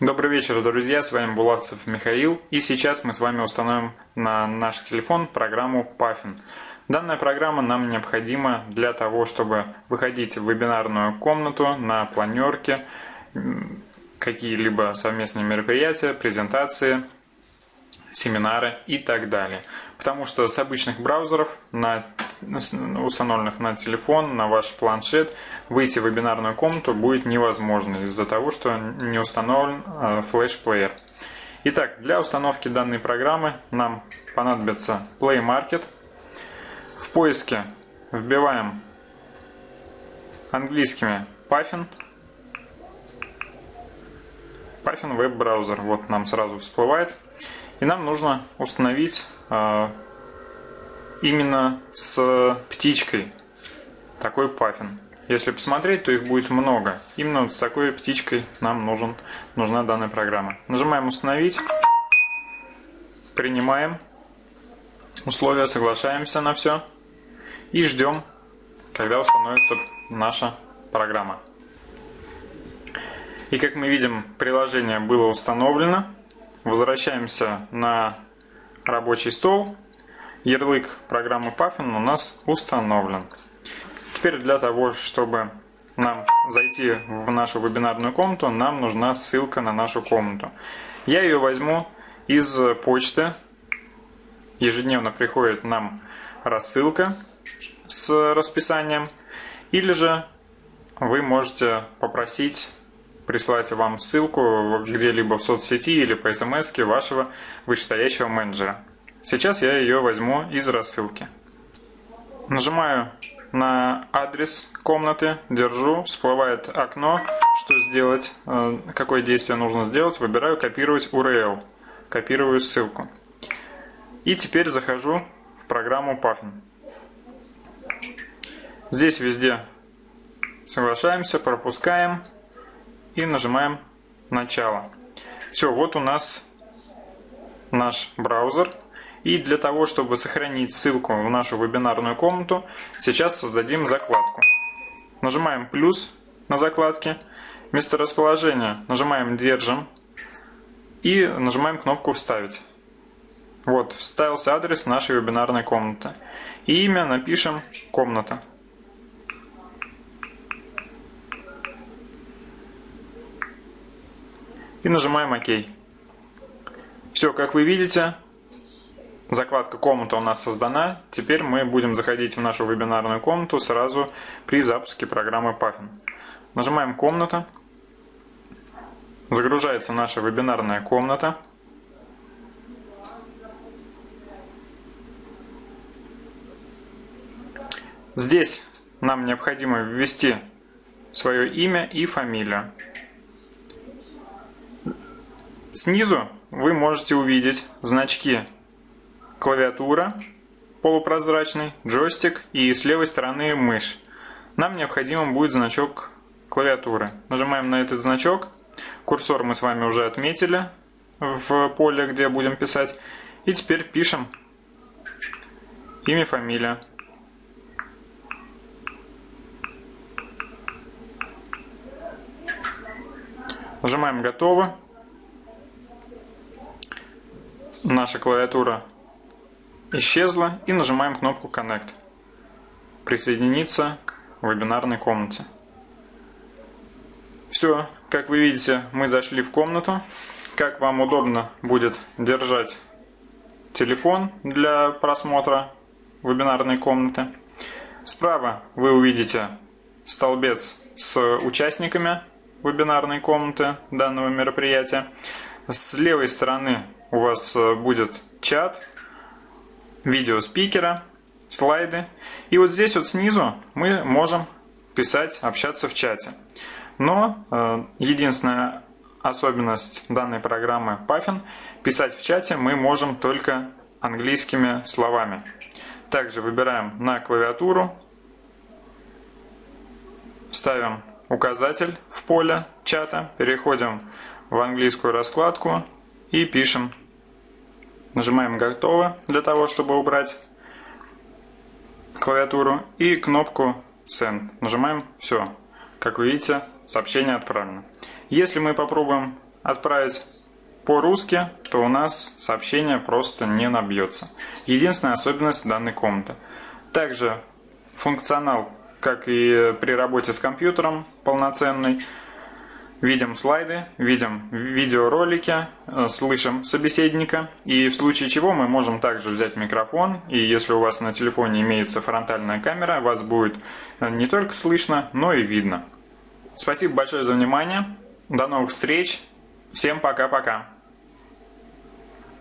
Добрый вечер, друзья, с вами Булавцев Михаил, и сейчас мы с вами установим на наш телефон программу Puffin. Данная программа нам необходима для того, чтобы выходить в вебинарную комнату на планерке, какие-либо совместные мероприятия, презентации, семинары и так далее. Потому что с обычных браузеров на установленных на телефон, на ваш планшет, выйти в вебинарную комнату будет невозможно из-за того, что не установлен э, флеш-плеер. Итак, для установки данной программы нам понадобится Play Market. В поиске вбиваем английскими Puffin. Puffin веб-браузер. Вот нам сразу всплывает. И нам нужно установить э, именно с птичкой такой паффин. Если посмотреть, то их будет много. Именно вот с такой птичкой нам нужен, нужна данная программа. Нажимаем «Установить», принимаем условия, соглашаемся на все и ждем, когда установится наша программа. И как мы видим, приложение было установлено. Возвращаемся на рабочий стол ярлык программы Puffin у нас установлен. Теперь для того, чтобы нам зайти в нашу вебинарную комнату, нам нужна ссылка на нашу комнату. Я ее возьму из почты. Ежедневно приходит нам рассылка с расписанием. Или же вы можете попросить прислать вам ссылку где-либо в соцсети или по смс вашего вышестоящего менеджера. Сейчас я ее возьму из рассылки. Нажимаю на адрес комнаты, держу, всплывает окно, что сделать, э, какое действие нужно сделать, выбираю копировать URL, копирую ссылку. И теперь захожу в программу Puffin. Здесь везде соглашаемся, пропускаем и нажимаем начало. Все, вот у нас наш браузер. И для того, чтобы сохранить ссылку в нашу вебинарную комнату, сейчас создадим закладку. Нажимаем плюс на закладке. Место расположения нажимаем «Держим» и нажимаем кнопку «Вставить». Вот, вставился адрес нашей вебинарной комнаты. И имя напишем «Комната». И нажимаем «Ок». Все, как вы видите, Закладка комната у нас создана. Теперь мы будем заходить в нашу вебинарную комнату сразу при запуске программы Puffin. Нажимаем «Комната». Загружается наша вебинарная комната. Здесь нам необходимо ввести свое имя и фамилию. Снизу вы можете увидеть значки клавиатура полупрозрачный, джойстик и с левой стороны мышь. Нам необходим будет значок клавиатуры. Нажимаем на этот значок. Курсор мы с вами уже отметили в поле, где будем писать. И теперь пишем имя, фамилия. Нажимаем «Готово». Наша клавиатура исчезла и нажимаем кнопку Connect. Присоединиться к вебинарной комнате. Все, как вы видите, мы зашли в комнату. Как вам удобно будет держать телефон для просмотра вебинарной комнаты. Справа вы увидите столбец с участниками вебинарной комнаты данного мероприятия. С левой стороны у вас будет чат, видео спикера, слайды. И вот здесь вот снизу мы можем писать, общаться в чате. Но э, единственная особенность данной программы Puffin – писать в чате мы можем только английскими словами. Также выбираем на клавиатуру, ставим указатель в поле чата, переходим в английскую раскладку и пишем Нажимаем «Готово» для того, чтобы убрать клавиатуру. И кнопку «Send». Нажимаем «Все». Как вы видите, сообщение отправлено. Если мы попробуем отправить по-русски, то у нас сообщение просто не набьется. Единственная особенность данной комнаты. Также функционал, как и при работе с компьютером, полноценный. Видим слайды, видим видеоролики, э, слышим собеседника. И в случае чего мы можем также взять микрофон. И если у вас на телефоне имеется фронтальная камера, вас будет э, не только слышно, но и видно. Спасибо большое за внимание. До новых встреч. Всем пока-пока.